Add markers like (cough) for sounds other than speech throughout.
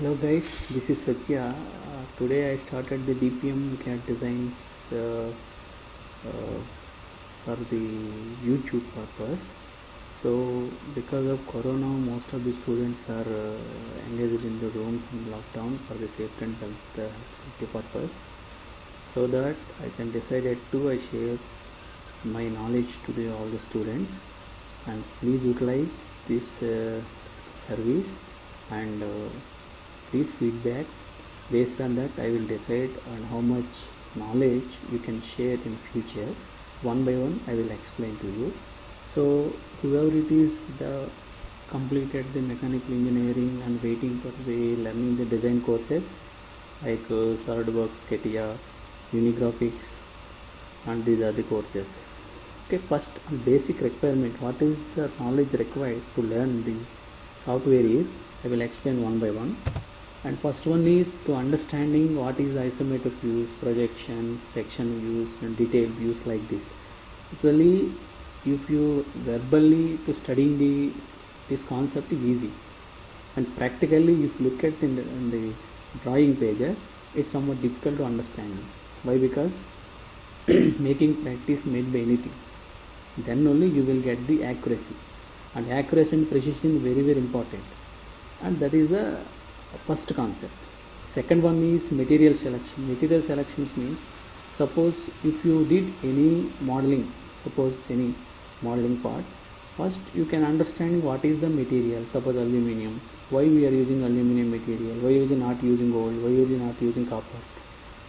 Hello guys, this is Satya. Uh, today I started the DPM designs uh, uh, for the YouTube purpose. So because of Corona, most of the students are uh, engaged in the rooms in lockdown for the safety and health uh, safety purpose. So that I can decided to I share my knowledge to the all the students and please utilize this uh, service and please feedback. Based on that i will decide on how much knowledge you can share in future. One by one i will explain to you. So whoever it is the completed the mechanical engineering and waiting for the learning the design courses like uh, solidworks CATIA unigraphics and these are the courses. Okay first basic requirement what is the knowledge required to learn the software is i will explain one by one and first one is to understanding what is isometric views projections section views and detailed views like this. Usually if you verbally to studying the this concept is easy. And practically if you look at the, in the drawing pages it's somewhat difficult to understand. Why? Because (clears throat) making practice made by anything. Then only you will get the accuracy. And accuracy and precision very very important. And that is the first concept. Second one is material selection. Material selections means suppose if you did any modeling suppose any modeling part first you can understand what is the material. Suppose aluminum why we are using aluminum material? Why are not using gold? Why we are not using copper?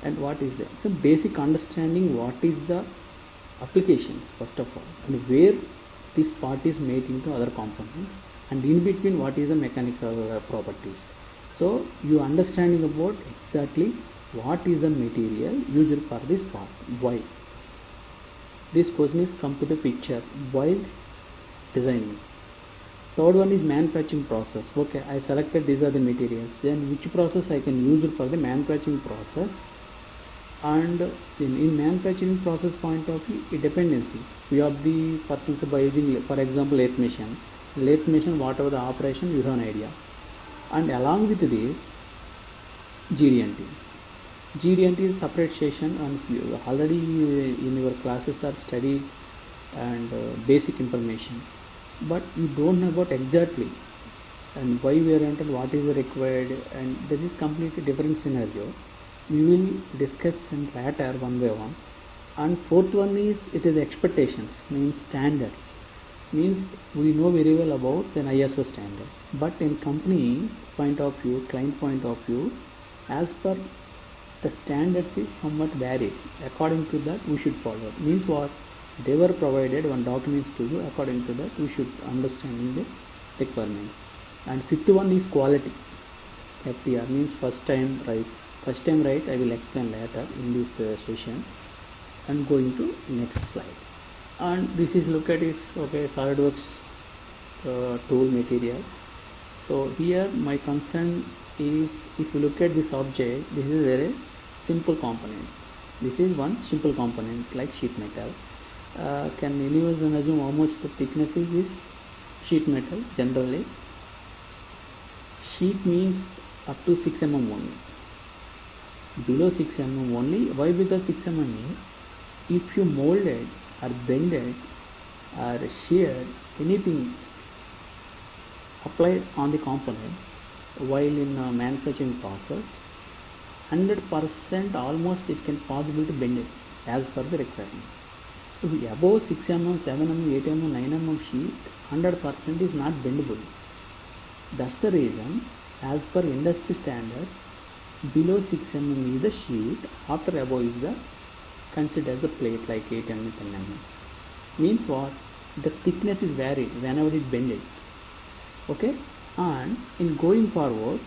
And what is that so basic understanding what is the applications first of all and where this part is made into other components and in between what is the mechanical properties so you understanding about exactly what is the material used for this part. Why? This question is come to the picture while designing. Third one is manufacturing process. Okay i selected these are the materials. Then which process i can use for the manufacturing process? And in, in manufacturing process point of view dependency. We have the persons by using for example lathe machine. Lathe machine whatever the operation you have an idea and along with this GD&T GD&T is separate session and already in your classes are studied and uh, basic information. But you don't know about exactly and why we are entered what is required and this is completely different scenario. We will discuss in later one by one. And fourth one is it is expectations means standards means we know very well about an ISO standard. But in company point of view client point of view as per the standards is somewhat varied. According to that we should follow. Means what? They were provided one documents to you. According to that we should understand the requirements. And fifth one is quality. FTR means first time right first time right I will explain later in this uh, session. And going to next slide and this is look at is okay SolidWorks uh, tool material. So here my concern is if you look at this object this is very simple components. This is one simple component like sheet metal. Uh, can anyone assume how much the thickness is this sheet metal generally? Sheet means up to 6 mm only. Below 6 mm only. Why? Because 6 mm means if you molded or bended or sheared anything applied on the components while in a manufacturing process 100% almost it can possible to bend it as per the requirements. If above 6 mm 7 mm 8 mm 9 mm sheet 100% is not bendable that's the reason as per industry standards below 6 mm is the sheet after above is the considered as the plate like 8 mm 10 mm means what? The thickness is varied whenever it bended okay? And in going forward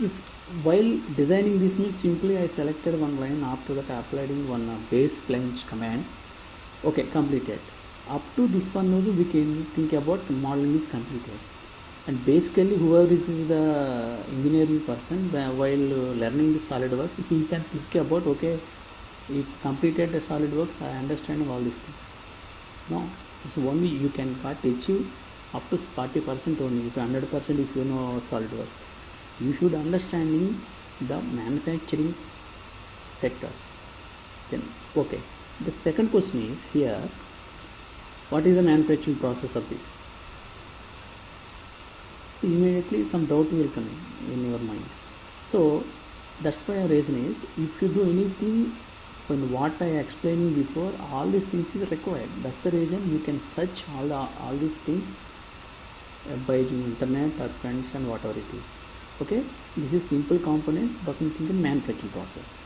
if while designing this means simply I selected one line after that applying one base flange command. Okay completed. Up to this one also we can think about the modeling is completed and basically whoever is the engineering person while learning the SolidWorks he can think about okay if completed the SolidWorks I understand all these things. No so only you can got achieve up to 40 percent only. If 100 percent if you know SolidWorks you should understanding the manufacturing sectors. Then okay. The second question is here what is the manufacturing process of this so immediately some doubt will come in your mind. So that's why our reason is if you do anything when what I explained before all these things is required. That's the reason you can search all the, all these things uh, by using internet or friends and whatever it is. Okay? This is simple components but in think in manufacturing process.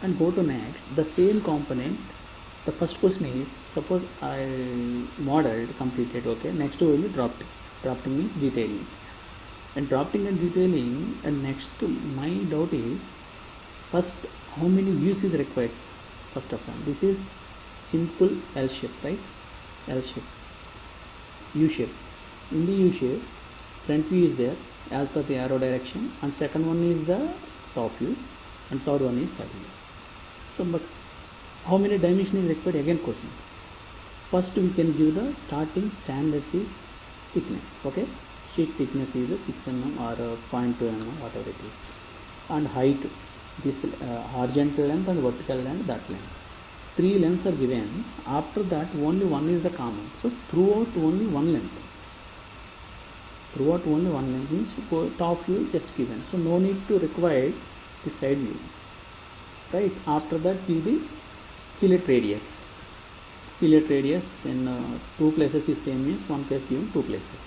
And go to next. The same component the first question is suppose I modeled completed okay? Next will be drafting drafting means detailing. And drafting and detailing and next my doubt is first how many views is required? First of all this is simple L shape right? L shape. U shape. In the U shape front view is there as per the arrow direction and second one is the top view and third one is side view. So but how many dimension is required? Again question. First we can give the starting standards is thickness okay? Sheet thickness is the 6 mm or uh, 0.2 mm whatever it is. And height this uh, horizontal length and vertical length that length. Three lengths are given. After that only one is the common. So throughout only one length. Throughout only one length means top view just given. So no need to require the side view. Right? After that give the fillet radius fillet radius in uh, two places is same means one place given two places.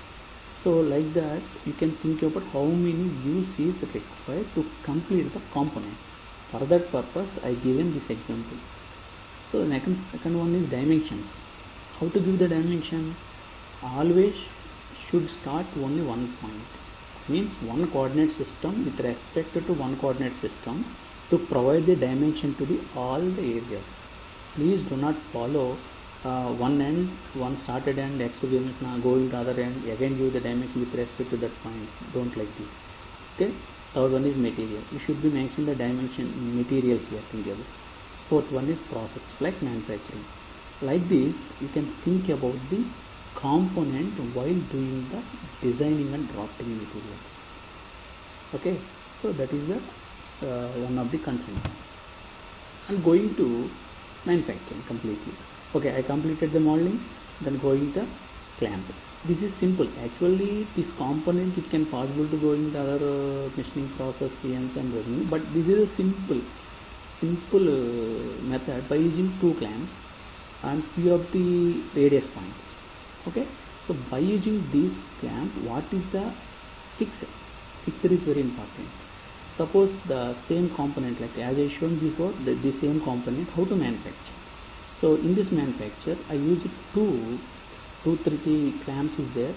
So like that you can think about how many views is required to complete the component. For that purpose i given this example. So next second one is dimensions. How to give the dimension? Always should start only one point. Means one coordinate system with respect to one coordinate system to provide the dimension to the all the areas. Please do not follow uh, one end one started end x given now going to other end. Again give the dimension with respect to that point. Don't like this. Okay? Third one is material. You should be mentioning the dimension material here think about fourth one is processed like manufacturing. Like this you can think about the component while doing the designing and drafting materials. Okay? So that is the uh, one of the concern. And going to manufacturing completely okay i completed the modeling then going to clamp. This is simple. Actually this component it can possible to go in the other uh, machining process CNC and but this is a simple simple uh, method by using two clamps and few of the radius points. Okay? So by using this clamp what is the fixer? Fixer is very important. Suppose the same component like as I shown before the, the same component how to manufacture so in this manufacture I used two 230 clamps is there.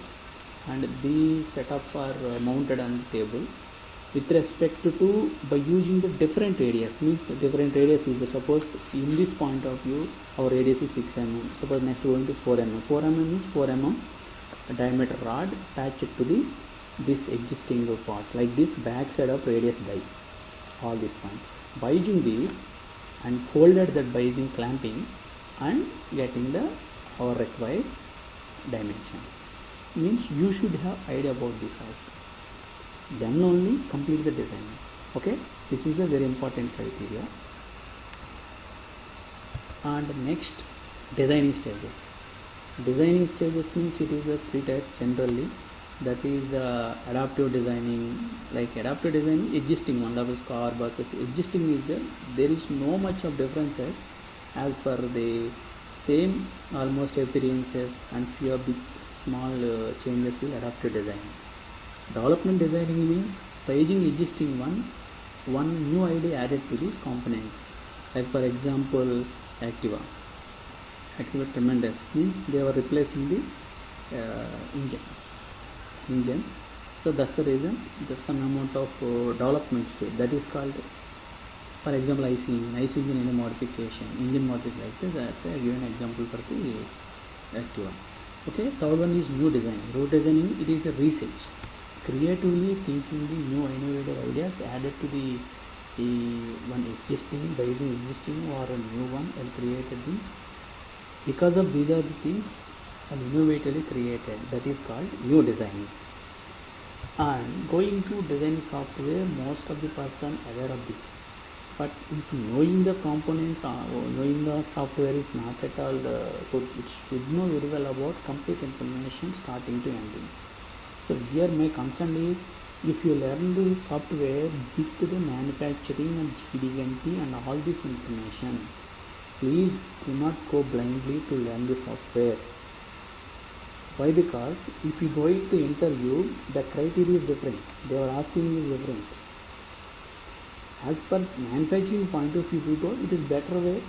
And these setup are uh, mounted on the table. With respect to by using the different radius means different radius is suppose in this point of view our radius is 6 mm suppose next going to 4 mm 4 mm means 4 mm diameter rod attached to the this existing part like this back side of radius die all this point. By using these and folded that by using clamping and getting the our required dimensions. Means you should have idea about this also. Then only complete the design. Okay? This is the very important criteria. And next designing stages. Designing stages means it is the three types generally. That is the adaptive designing like adaptive designing existing one that is car buses existing is there. There is no much of differences as per the same almost appearances and few big small uh, changes will adapt to design. Development designing means using existing one one new idea added to this component. Like for example activa. Activa tremendous means they were replacing the uh, engine. Engine. So that's the reason there's some amount of uh, development stage that is called for example IC engine IC engine any modification engine modification like this I give an example for the Activa okay third one is new design. New designing it is the research. Creatively thinking the new innovative ideas added to the, the one existing by using existing or a new one and created things because of these are the things and innovatively created that is called new designing and going to design software most of the person aware of this but if knowing the components or knowing the software is not at all uh, good it should know very well about complete information starting to ending. So here my concern is if you learn the software with the manufacturing and GD&T and all this information please do not go blindly to learn the software. Why? Because if you go to interview the criteria is different. They are asking is different as per manufacturing point of view we it is better way.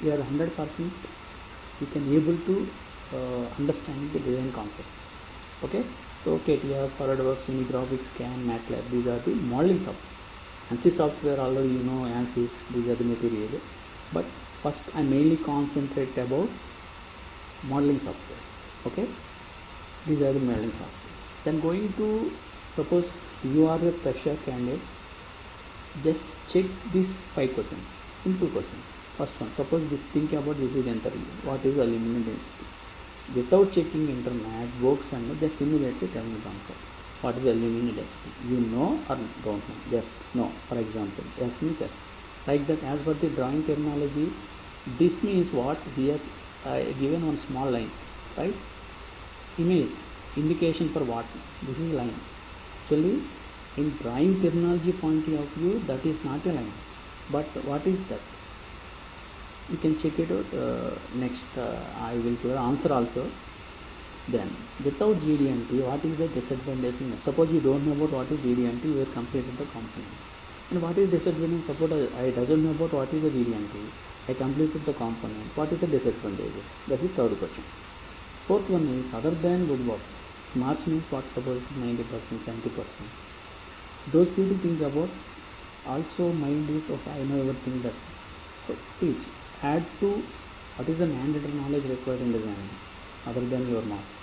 You are 100% you can able to uh, understand the design concepts. Okay? So CATIA, SolidWorks, Unigraphics, CAM, MATLAB these are the modeling software. ANSYS software already you know ANSYS these are the material. But first I mainly concentrate about modeling software. Okay? These are the modeling software. Then going to suppose you are a fresher candidates just check these five questions. Simple questions. First one suppose this think about this is interview what is the aluminum density? Without checking internet books and just immediately tell me the answer. What is the aluminum density? You know or don't know? Yes no. For example yes means yes like that as per the drawing terminology this means what? Here I given on small lines right? Image indication for what? This is line actually in drawing terminology point of view that is not a line. But what is that? You can check it out uh, next uh, I will give answer also. Then without GD&T what is the disadvantage? Suppose you don't know about what is GD&T you have completed the components and what is disadvantage? Suppose I, doesn't know about what is the GD&T I completed the component. What is the disadvantage? That is third question. Fourth one is other than good works marks means what suppose? 90 percent 70 percent those people think about also mind is okay i know everything does. So please add to what is the mandatory knowledge required in designing other than your marks.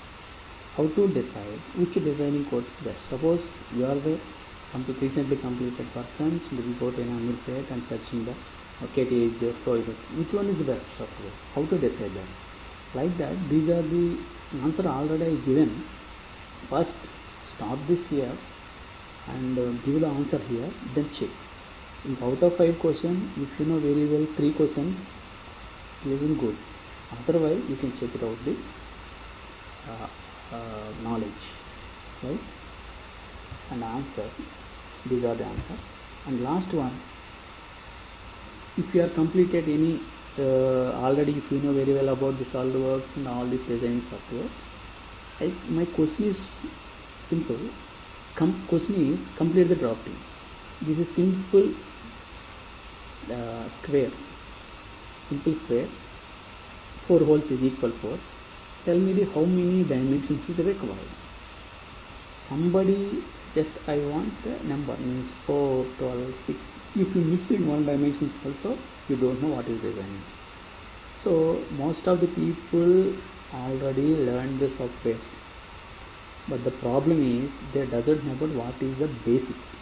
How to decide which designing course best. Suppose you are the recently completed persons looking for an annual plate and searching the okay is the project. Which one is the best software? How to decide that? Like that these are the answer already given. First stop this here and uh, give the answer here. Then check. If out of five question if you know very well three questions using good. Otherwise you can check it out the uh, uh, knowledge right? And answer. These are the answer. And last one. If you are completed any uh, already if you know very well about this all the SolidWorks and all this design software I, my question is simple Com- question is complete the drafting this is simple uh, square. Simple square. Four holes is equal four. Tell me the how many dimensions is required. Somebody just I want the number means 4 12 6 if you missing one dimensions also you don't know what is designing. So most of the people already learned the softwares but the problem is they doesn't know about what is the basics.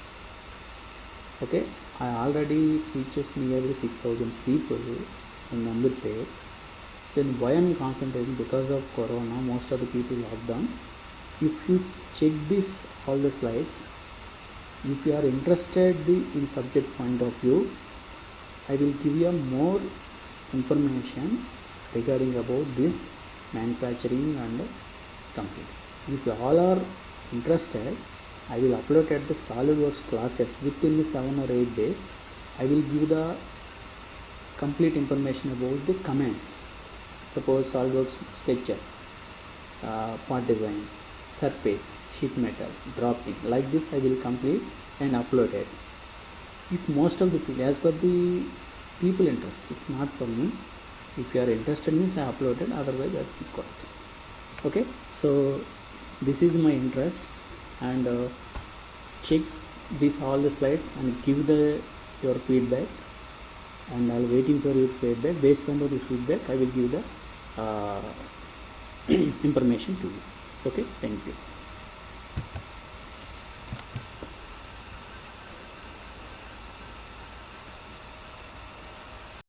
Okay? I already teaches nearly 6000 people in Ameerpet. then why i'm concentrating? Because of corona most of the people lockdown if you check this all the slides if you are interested in subject point of view i will give you more information regarding about this manufacturing and computing if you all are interested i will upload at the solidworks classes within the 7 or 8 days. I will give the complete information about the commands suppose solidworks sketcher uh, part design surface sheet metal drafting like this i will complete and upload it. If most of the people as per the people interest it's not for me. If you are interested means i uploaded otherwise that's got okay? So this is my interest and uh, check these all the slides and give the your feedback. And I'll waiting for your feedback. Based on the feedback I will give the uh, (clears throat) information to you. Okay? Thank you